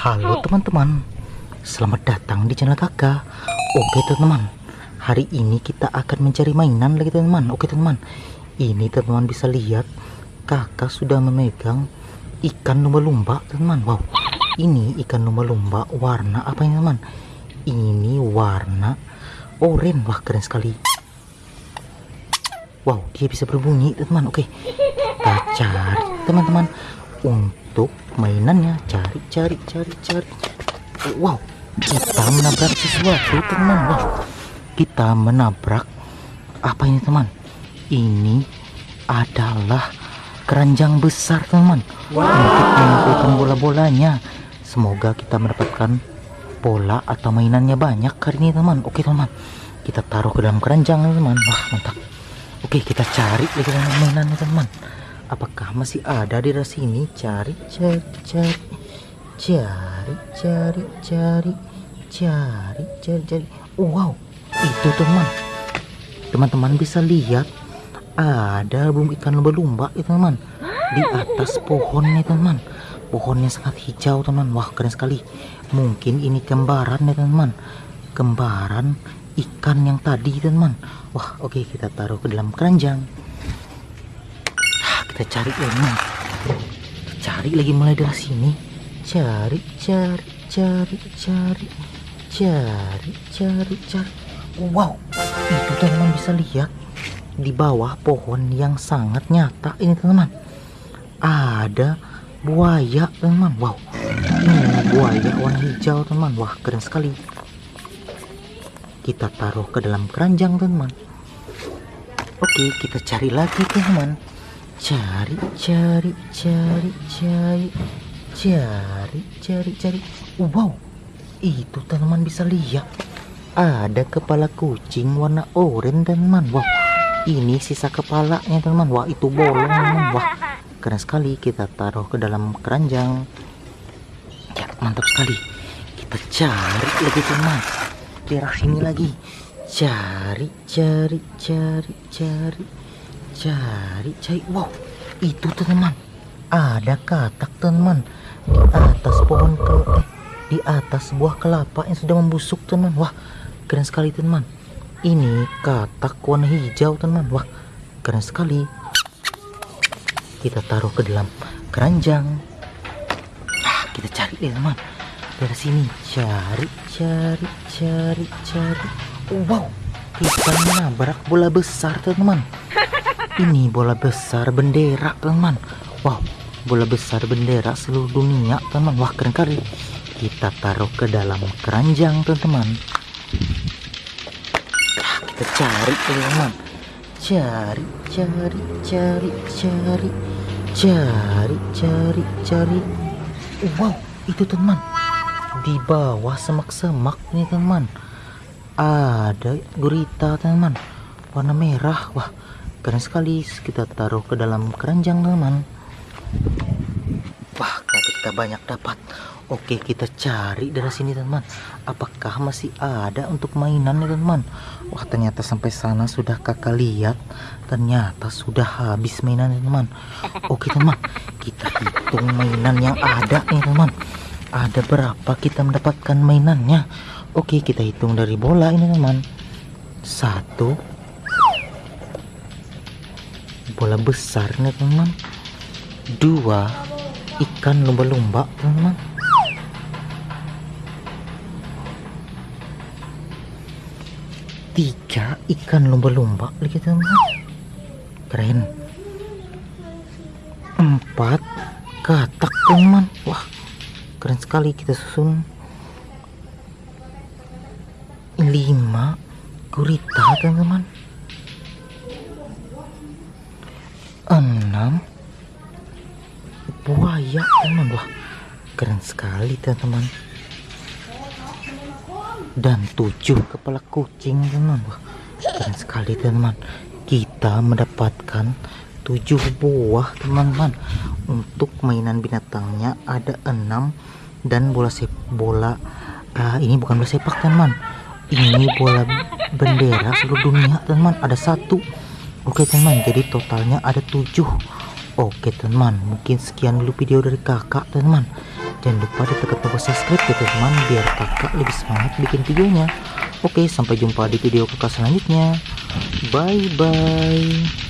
Halo teman-teman, selamat datang di channel kakak Oke teman-teman, hari ini kita akan mencari mainan lagi teman-teman. Oke teman-teman, ini teman-teman bisa lihat kakak sudah memegang ikan lumba-lumba teman-teman. Wow, ini ikan lumba-lumba warna apa ini teman-teman? Ini warna oranye, wah keren sekali. Wow, dia bisa berbunyi teman-teman. Oke, kita cari teman-teman. Untuk mainannya cari cari cari cari. Wow kita menabrak sesuatu teman. Wow kita menabrak apa ini teman? Ini adalah keranjang besar teman. Wow. untuk mengumpulkan bola-bolanya. Semoga kita mendapatkan bola atau mainannya banyak hari ini teman. Oke teman. Kita taruh ke dalam keranjang teman. Wah mantap. Oke kita cari lagi mainannya teman apakah masih ada di daerah sini? Cari cari cari. Cari cari cari. Cari cari cari. Wow itu teman. Teman-teman bisa lihat ada bum ikan lumba-lumba itu teman. Di atas pohonnya teman. Pohonnya sangat hijau teman. Wah keren sekali. Mungkin ini kembaran ya teman. Kembaran ikan yang tadi teman. Wah oke kita taruh ke dalam keranjang kita cari lagi cari lagi mulai dari sini. Cari cari cari cari cari cari cari. Wow itu teman bisa lihat. Di bawah pohon yang sangat nyata ini teman. Ada buaya teman. Wow ini buaya warna hijau teman. Wah keren sekali. Kita taruh ke dalam keranjang teman. Oke kita cari lagi teman cari cari cari cari. Cari cari cari. Wow itu teman bisa lihat. Ada kepala kucing warna oranye teman. Wow ini sisa kepalanya teman. Wah itu bolong teman. Wah keren sekali kita taruh ke dalam keranjang. Ya mantap sekali. Kita cari lagi teman. Daerah sini lagi. Cari cari cari cari cari cari. Wow itu teman. Ada katak teman. Di atas pohon ke eh, di atas buah kelapa yang sudah membusuk teman. Wah keren sekali teman. Ini katak warna hijau teman. Wah keren sekali. Kita taruh ke dalam keranjang. Ah, kita cari deh teman. Dari sini. Cari cari cari cari. Wow kita menabrak bola besar teman ini bola besar bendera teman. Wow bola besar bendera seluruh dunia teman. Wah keren kali. Kita taruh ke dalam keranjang teman-teman. Nah, kita cari teman. Cari cari cari cari. Cari cari cari. Wow itu teman. Di bawah semak-semak nih teman. Ada gurita teman. Warna merah. Wah keren sekali kita taruh ke dalam keranjang teman wah kita banyak dapat. Oke kita cari dari sini teman apakah masih ada untuk mainan nih teman wah ternyata sampai sana sudah kakak lihat. Ternyata sudah habis mainan teman oke teman kita hitung mainan yang ada nih teman ada berapa kita mendapatkan mainannya? Oke kita hitung dari bola ini teman satu bola besar nih teman dua ikan lumba-lumba teman tiga ikan lumba-lumba lagi teman keren. Empat katak teman wah keren sekali kita susun. Lima gurita teman-teman enam? Buaya teman wah keren sekali teman-teman. Dan tujuh kepala kucing teman wah keren sekali teman kita mendapatkan tujuh buah teman-teman. Untuk mainan binatangnya ada enam. Dan bola sepak bola uh, ini bukan bola sepak teman. Ini bola bendera seluruh dunia teman. Ada satu Oke teman, jadi totalnya ada tujuh. Oke teman, mungkin sekian dulu video dari kakak teman. Jangan lupa ditekan tombol subscribe ya teman biar kakak lebih semangat bikin videonya. Oke, sampai jumpa di video kakak selanjutnya. Bye bye.